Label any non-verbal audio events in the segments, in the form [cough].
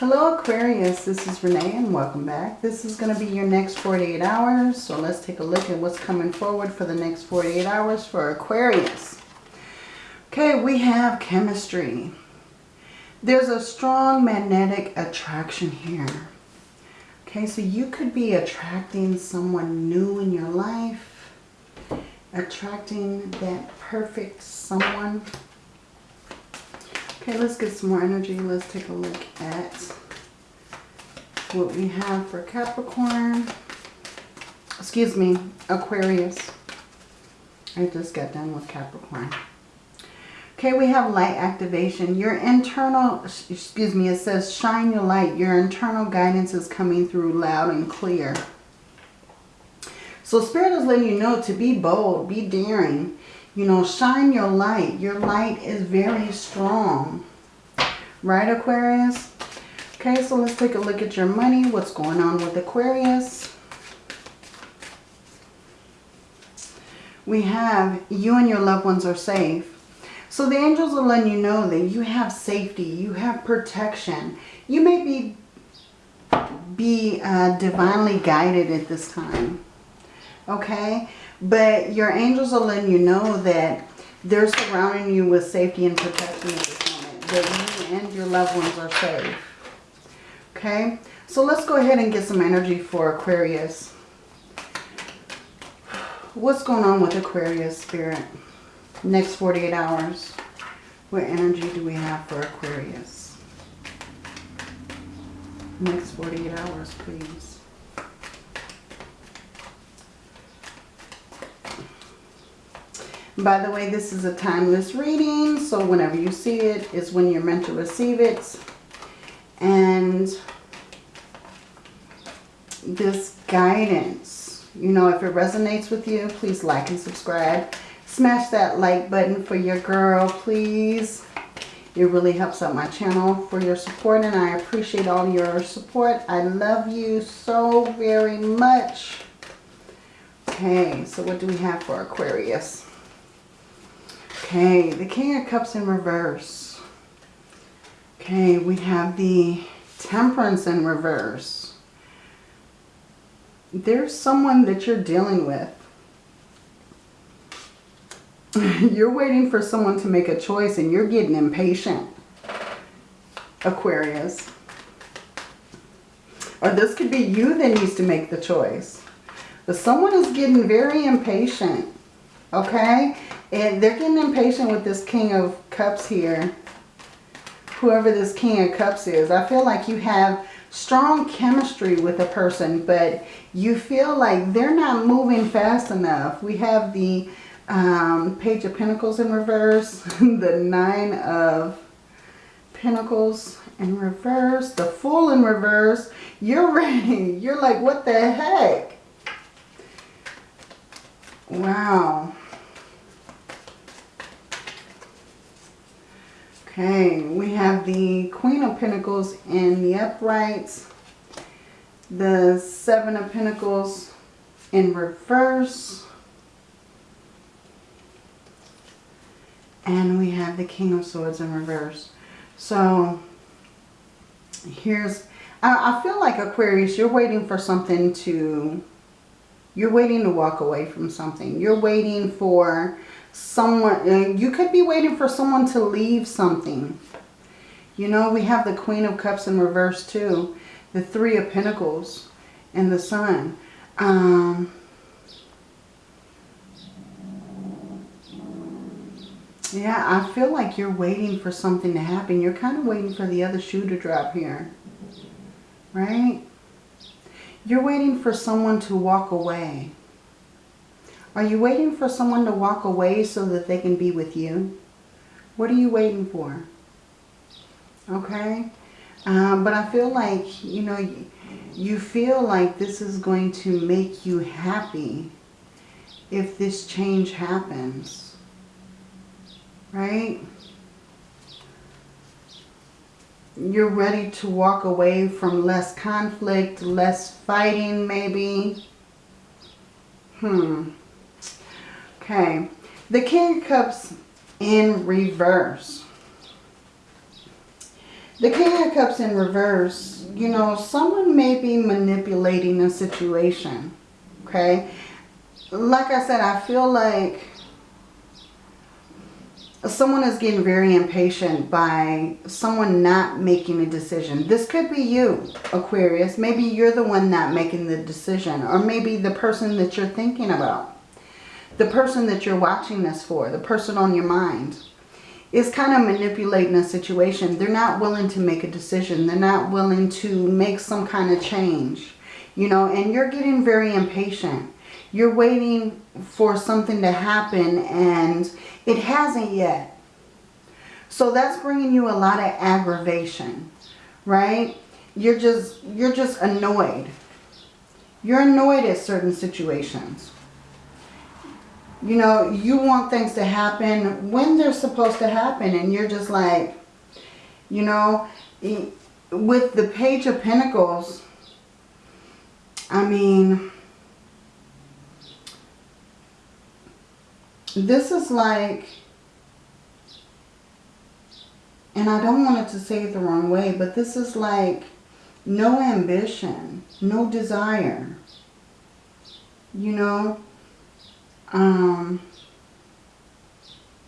Hello Aquarius, this is Renee and welcome back. This is going to be your next 48 hours. So let's take a look at what's coming forward for the next 48 hours for Aquarius. Okay, we have chemistry. There's a strong magnetic attraction here. Okay, so you could be attracting someone new in your life. Attracting that perfect someone. Okay, let's get some more energy. Let's take a look at what we have for Capricorn. Excuse me, Aquarius. I just got done with Capricorn. Okay, we have light activation. Your internal, excuse me, it says shine your light. Your internal guidance is coming through loud and clear. So Spirit is letting you know to be bold, be daring, you know, shine your light. Your light is very strong. Right, Aquarius? Okay, so let's take a look at your money. What's going on with Aquarius? We have you and your loved ones are safe. So the angels are letting you know that you have safety. You have protection. You may be, be uh, divinely guided at this time. Okay? But your angels are letting you know that they're surrounding you with safety and protection at this moment. That you and your loved ones are safe. Okay? So let's go ahead and get some energy for Aquarius. What's going on with Aquarius Spirit? Next 48 hours. What energy do we have for Aquarius? Next 48 hours, please. By the way, this is a timeless reading, so whenever you see it is when you're meant to receive it. And this guidance, you know, if it resonates with you, please like and subscribe. Smash that like button for your girl, please. It really helps out my channel for your support and I appreciate all your support. I love you so very much. Okay, so what do we have for Aquarius? Okay, the King of Cups in reverse. Okay, we have the Temperance in reverse. There's someone that you're dealing with. [laughs] you're waiting for someone to make a choice and you're getting impatient. Aquarius. Or this could be you that needs to make the choice. But someone is getting very impatient. Okay? And they're getting impatient with this King of Cups here. Whoever this King of Cups is. I feel like you have strong chemistry with a person, but you feel like they're not moving fast enough. We have the um, Page of Pentacles in reverse, [laughs] the Nine of Pentacles in reverse, the Fool in reverse. You're ready. You're like, what the heck? Wow. Okay, we have the Queen of Pentacles in the uprights. The Seven of Pentacles in reverse. And we have the King of Swords in reverse. So, here's... I, I feel like Aquarius, you're waiting for something to... You're waiting to walk away from something. You're waiting for someone, you could be waiting for someone to leave something. You know, we have the Queen of Cups in reverse too. The Three of Pentacles and the Sun. Um, yeah, I feel like you're waiting for something to happen. You're kind of waiting for the other shoe to drop here. Right? You're waiting for someone to walk away. Are you waiting for someone to walk away so that they can be with you? What are you waiting for? Okay? Um, but I feel like, you know, you feel like this is going to make you happy if this change happens. Right? You're ready to walk away from less conflict, less fighting maybe. Hmm. Okay, the King of Cups in reverse. The King of Cups in reverse, you know, someone may be manipulating a situation, okay? Like I said, I feel like someone is getting very impatient by someone not making a decision. This could be you, Aquarius. Maybe you're the one not making the decision. Or maybe the person that you're thinking about. The person that you're watching this for. The person on your mind. Is kind of manipulating a situation. They're not willing to make a decision. They're not willing to make some kind of change. You know, and you're getting very impatient. You're waiting for something to happen and it hasn't yet. So that's bringing you a lot of aggravation, right? You're just, you're just annoyed. You're annoyed at certain situations. You know, you want things to happen when they're supposed to happen. And you're just like, you know, with the Page of Pentacles, I mean, this is like, and I don't want it to say it the wrong way, but this is like no ambition, no desire. You know, um,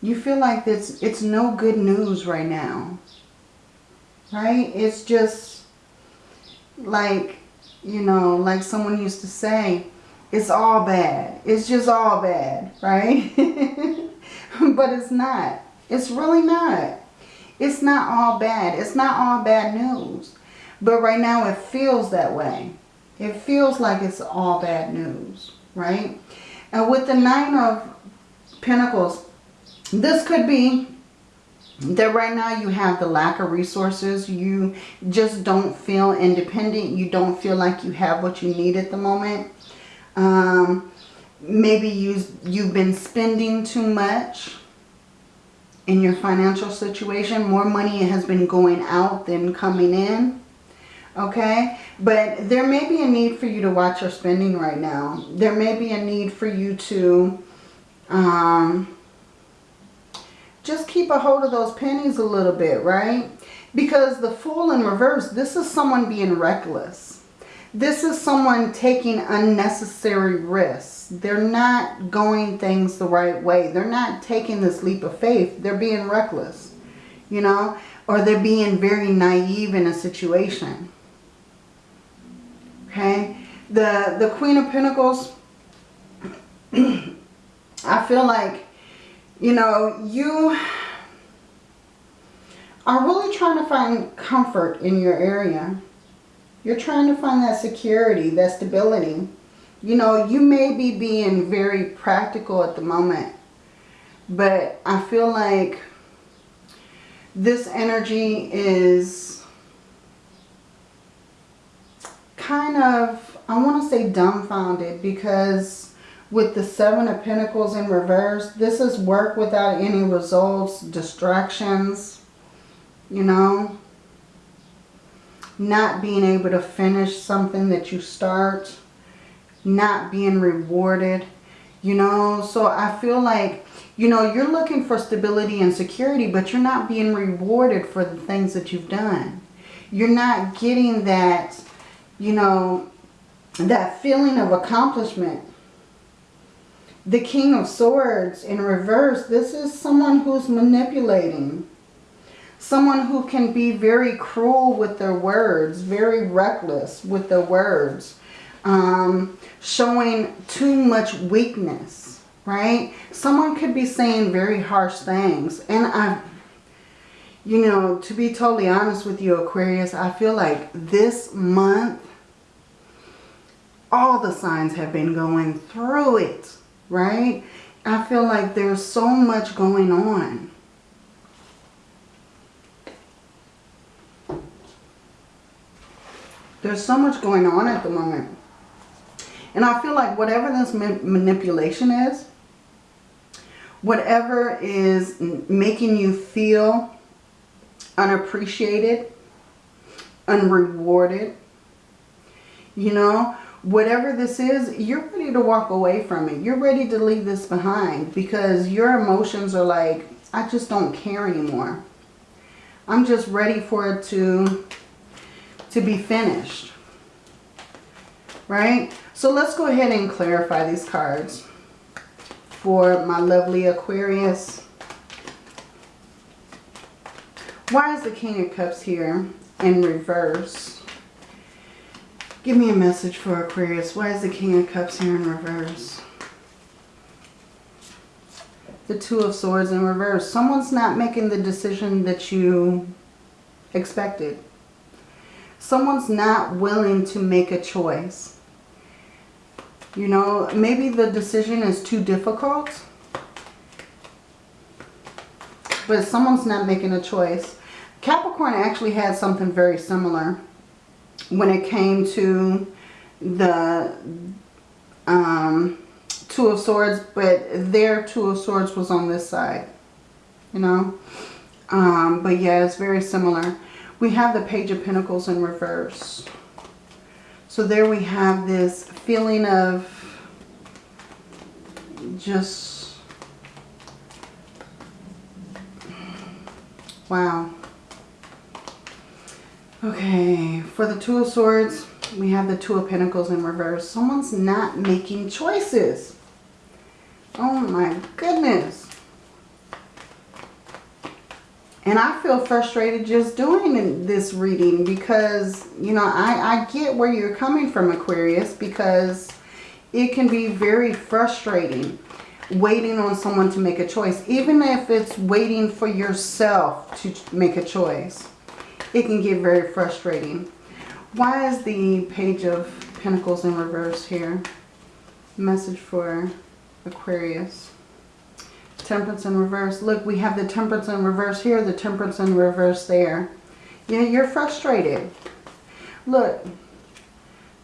you feel like this, it's no good news right now. Right? It's just like, you know, like someone used to say, it's all bad. It's just all bad, right? [laughs] but it's not. It's really not. It's not all bad. It's not all bad news. But right now it feels that way. It feels like it's all bad news, right? And with the Nine of Pentacles, this could be that right now you have the lack of resources. You just don't feel independent. You don't feel like you have what you need at the moment. Um, maybe you, you've been spending too much in your financial situation. More money has been going out than coming in. Okay? But there may be a need for you to watch your spending right now. There may be a need for you to um, just keep a hold of those pennies a little bit, right? Because the Fool in reverse, this is someone being reckless. This is someone taking unnecessary risks. They're not going things the right way. They're not taking this leap of faith. They're being reckless, you know, or they're being very naive in a situation. Okay. The, the Queen of Pentacles, [clears throat] I feel like, you know, you are really trying to find comfort in your area you're trying to find that security, that stability. You know, you may be being very practical at the moment. But I feel like this energy is kind of, I want to say dumbfounded because with the Seven of Pentacles in reverse, this is work without any results, distractions, you know not being able to finish something that you start, not being rewarded, you know. So I feel like, you know, you're looking for stability and security, but you're not being rewarded for the things that you've done. You're not getting that, you know, that feeling of accomplishment. The King of Swords in reverse, this is someone who's manipulating Someone who can be very cruel with their words, very reckless with their words. Um, showing too much weakness, right? Someone could be saying very harsh things. And I, you know, to be totally honest with you, Aquarius, I feel like this month, all the signs have been going through it, right? I feel like there's so much going on. There's so much going on at the moment. And I feel like whatever this ma manipulation is, whatever is making you feel unappreciated, unrewarded, you know, whatever this is, you're ready to walk away from it. You're ready to leave this behind because your emotions are like, I just don't care anymore. I'm just ready for it to, to be finished. Right? So let's go ahead and clarify these cards for my lovely Aquarius. Why is the King of Cups here in reverse? Give me a message for Aquarius. Why is the King of Cups here in reverse? The Two of Swords in reverse. Someone's not making the decision that you expected. Someone's not willing to make a choice. You know, maybe the decision is too difficult. But someone's not making a choice. Capricorn actually had something very similar when it came to the um, Two of Swords, but their Two of Swords was on this side, you know. Um, but yeah, it's very similar. We have the Page of Pentacles in reverse. So there we have this feeling of just, wow. Okay, for the Two of Swords, we have the Two of Pentacles in reverse. Someone's not making choices. Oh my goodness. And I feel frustrated just doing this reading because, you know, I, I get where you're coming from, Aquarius, because it can be very frustrating waiting on someone to make a choice. Even if it's waiting for yourself to make a choice it can get very frustrating. Why is the Page of Pentacles in reverse here? Message for Aquarius. Temperance in reverse. Look, we have the Temperance in reverse here, the Temperance in reverse there. Yeah, you're frustrated. Look,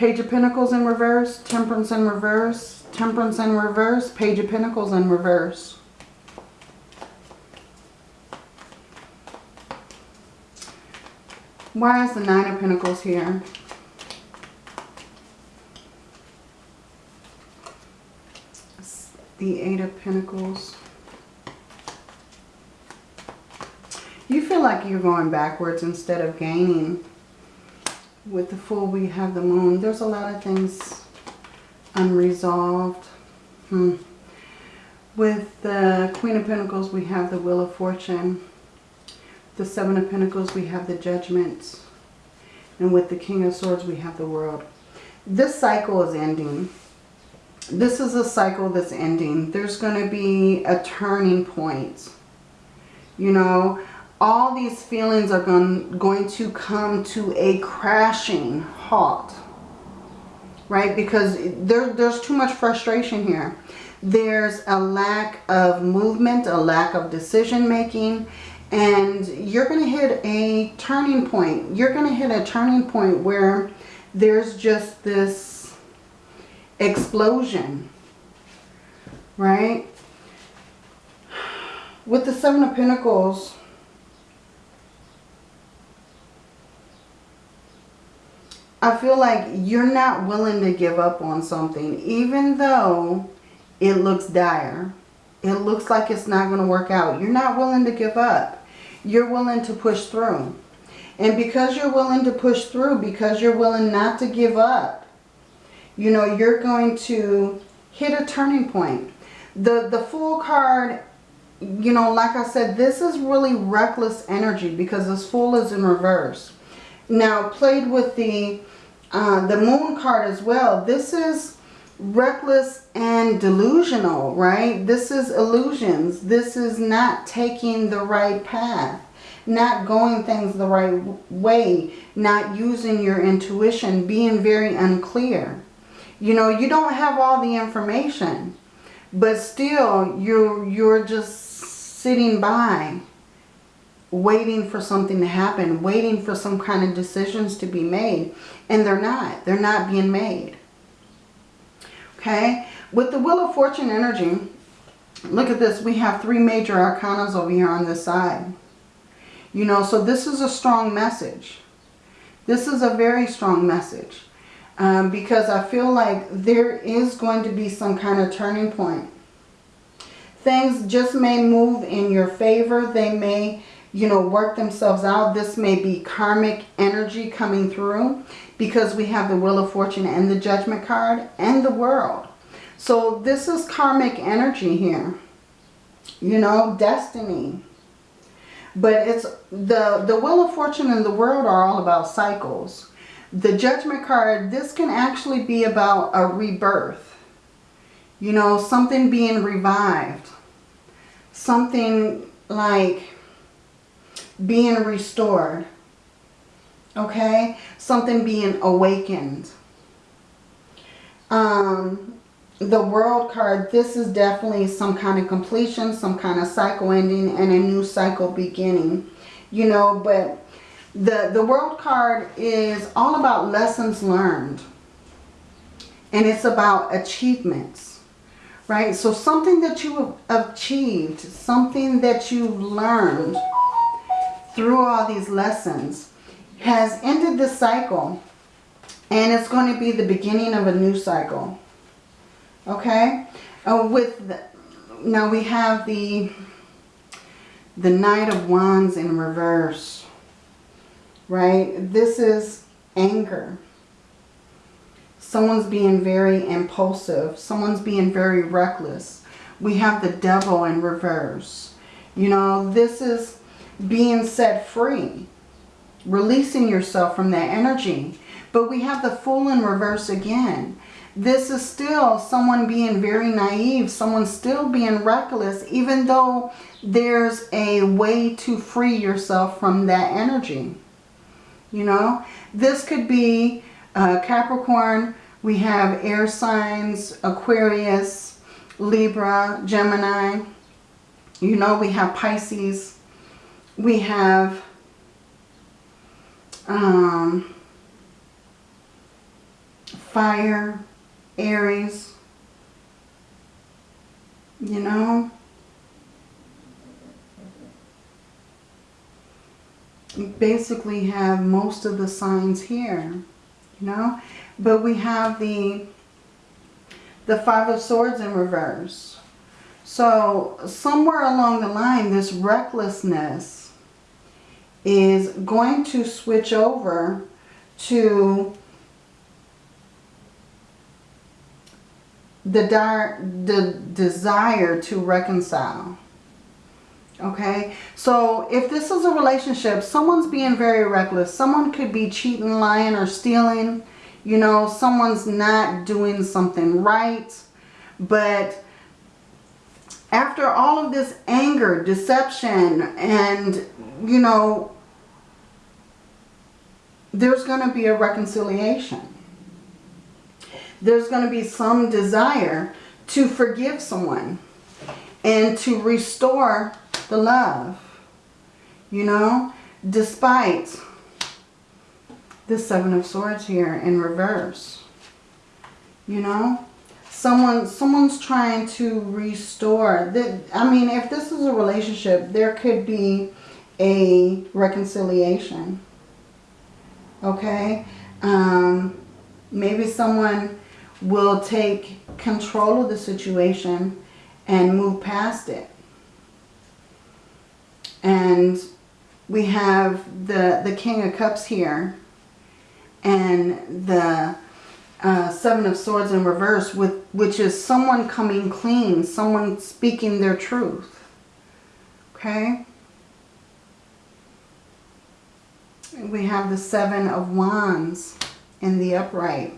Page of Pentacles in reverse, Temperance in reverse, Temperance in reverse, Page of Pentacles in reverse. Why is the Nine of Pentacles here? The Eight of Pentacles. You feel like you're going backwards instead of gaining. With the Fool, we have the Moon. There's a lot of things unresolved. Hmm. With the Queen of Pentacles, we have the Wheel of Fortune the Seven of Pentacles, we have the Judgment. And with the King of Swords, we have the World. This cycle is ending. This is a cycle that's ending. There's going to be a turning point. You know, all these feelings are going, going to come to a crashing halt. Right? Because there, there's too much frustration here. There's a lack of movement, a lack of decision making and you're going to hit a turning point. You're going to hit a turning point where there's just this explosion, right? With the Seven of Pentacles, I feel like you're not willing to give up on something, even though it looks dire. It looks like it's not going to work out. You're not willing to give up you're willing to push through. And because you're willing to push through, because you're willing not to give up, you know, you're going to hit a turning point. The, the Fool card, you know, like I said, this is really reckless energy because this Fool is in reverse. Now, played with the, uh, the Moon card as well, this is reckless and delusional, right? This is illusions. This is not taking the right path, not going things the right way, not using your intuition, being very unclear. You know, you don't have all the information, but still you're, you're just sitting by waiting for something to happen, waiting for some kind of decisions to be made. And they're not. They're not being made. Okay, with the Wheel of Fortune energy, look at this. We have three major arcanas over here on this side. You know, so this is a strong message. This is a very strong message. Um, because I feel like there is going to be some kind of turning point. Things just may move in your favor. They may you know, work themselves out. This may be karmic energy coming through because we have the Wheel of Fortune and the Judgment card and the World. So this is karmic energy here. You know, destiny. But it's the, the Wheel of Fortune and the World are all about cycles. The Judgment card, this can actually be about a rebirth. You know, something being revived. Something like being restored. Okay? Something being awakened. Um, the world card, this is definitely some kind of completion, some kind of cycle ending, and a new cycle beginning. You know, but the, the world card is all about lessons learned. And it's about achievements. Right? So something that you have achieved, something that you've learned through all these lessons has ended this cycle. And it's going to be the beginning of a new cycle. Okay? Uh, with the, now we have the the Knight of Wands in reverse. Right? This is anger. Someone's being very impulsive. Someone's being very reckless. We have the Devil in reverse. You know, this is being set free. Releasing yourself from that energy. But we have the Fool in reverse again. This is still someone being very naive. Someone still being reckless. Even though there's a way to free yourself from that energy. You know. This could be uh, Capricorn. We have air signs. Aquarius. Libra. Gemini. You know we have Pisces we have um, fire, Aries, you know. Basically have most of the signs here, you know. But we have the, the Five of Swords in reverse. So somewhere along the line, this recklessness is going to switch over to the, the desire to reconcile. Okay, so if this is a relationship, someone's being very reckless. Someone could be cheating, lying, or stealing. You know, someone's not doing something right. But after all of this anger, deception, and, you know, there's going to be a reconciliation. There's going to be some desire to forgive someone and to restore the love, you know, despite the Seven of Swords here in reverse, you know someone someone's trying to restore that i mean if this is a relationship there could be a reconciliation okay? Um, maybe someone will take control of the situation and move past it. And we have the the king of cups here and the uh, Seven of Swords in reverse, with which is someone coming clean, someone speaking their truth. Okay? We have the Seven of Wands in the upright.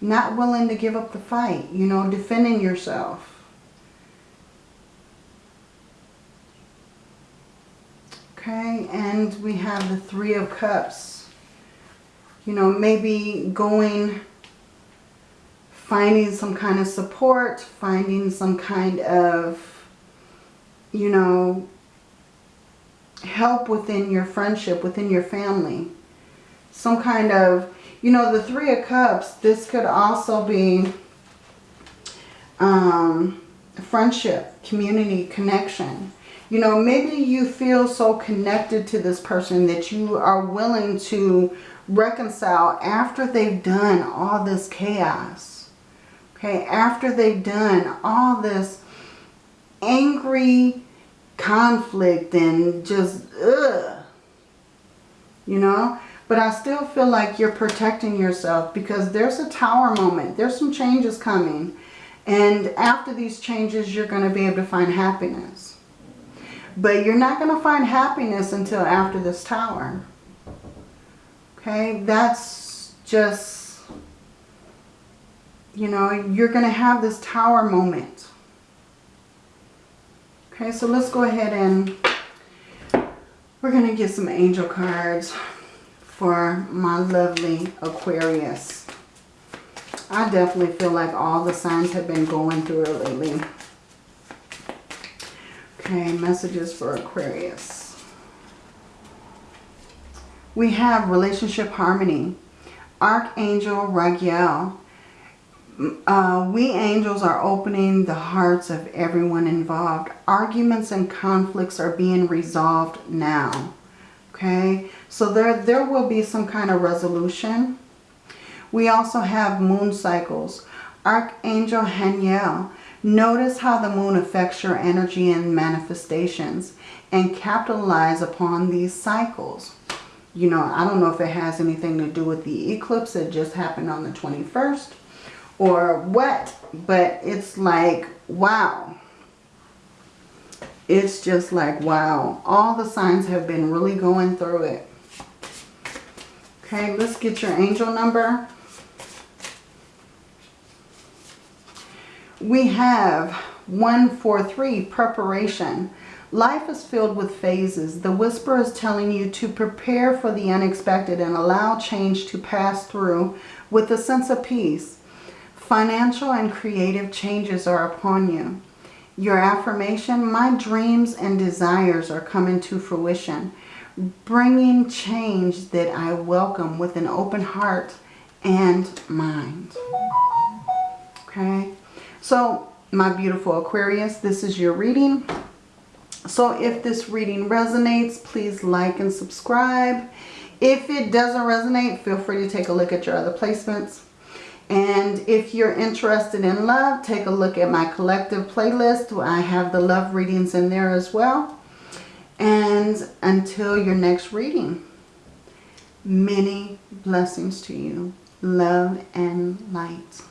Not willing to give up the fight, you know, defending yourself. Okay, and we have the Three of Cups. You know, maybe going finding some kind of support, finding some kind of, you know, help within your friendship, within your family. Some kind of, you know, the Three of Cups, this could also be um, friendship, community, connection. You know, maybe you feel so connected to this person that you are willing to reconcile after they've done all this chaos Okay, after they've done all this angry conflict and just, ugh. You know? But I still feel like you're protecting yourself because there's a tower moment. There's some changes coming. And after these changes, you're going to be able to find happiness. But you're not going to find happiness until after this tower. Okay, that's just, you know, you're going to have this tower moment. Okay, so let's go ahead and we're going to get some angel cards for my lovely Aquarius. I definitely feel like all the signs have been going through it lately. Okay, messages for Aquarius. We have relationship harmony. Archangel Raguel. Uh, we angels are opening the hearts of everyone involved. Arguments and conflicts are being resolved now. Okay, so there, there will be some kind of resolution. We also have moon cycles. Archangel Haniel. Notice how the moon affects your energy and manifestations and capitalize upon these cycles. You know, I don't know if it has anything to do with the eclipse that just happened on the 21st or what, but it's like, wow. It's just like, wow. All the signs have been really going through it. Okay, let's get your angel number. We have 143, preparation. Life is filled with phases. The whisper is telling you to prepare for the unexpected and allow change to pass through with a sense of peace. Financial and creative changes are upon you. Your affirmation, my dreams and desires are coming to fruition, bringing change that I welcome with an open heart and mind. Okay, so my beautiful Aquarius, this is your reading. So if this reading resonates, please like and subscribe. If it doesn't resonate, feel free to take a look at your other placements. And if you're interested in love, take a look at my collective playlist. I have the love readings in there as well. And until your next reading, many blessings to you. Love and light.